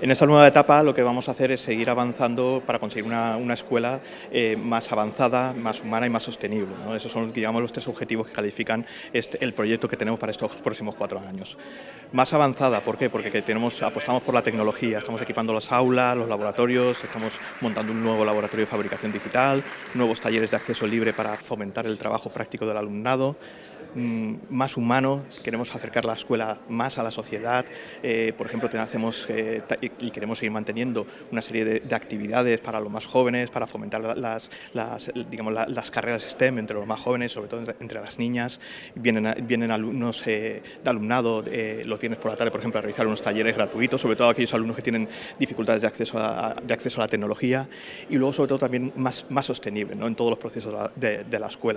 En esta nueva etapa lo que vamos a hacer es seguir avanzando para conseguir una, escuela eh, más avanzada, más humana y más sostenible. Esos son los tres objetivos que califican este, el proyecto que tenemos para estos próximos cuatro años. Más avanzada, ¿por qué? Porque tenemos, apostamos por la tecnología, estamos equipando las aulas, los laboratorios, estamos montando un nuevo laboratorio de fabricación digital, nuevos talleres de acceso libre para fomentar el trabajo práctico del alumnado, más humano, queremos acercar la escuela más a la sociedad, eh, por ejemplo, hacemos eh, y queremos seguir manteniendo una serie de, de, actividades para los más jóvenes, para fomentar las, digamos, las carreras STEM entre los más jóvenes, sobre todo entre, las niñas. Vienen, vienen alumnos eh, de alumnado los viernes por la tarde, por ejemplo, a realizar unos talleres gratuitos, sobre todo aquellos alumnos que tienen dificultades de acceso a, de acceso a la tecnología y luego, sobre todo, también más, más sostenible ¿no? en todos los procesos de la escuela.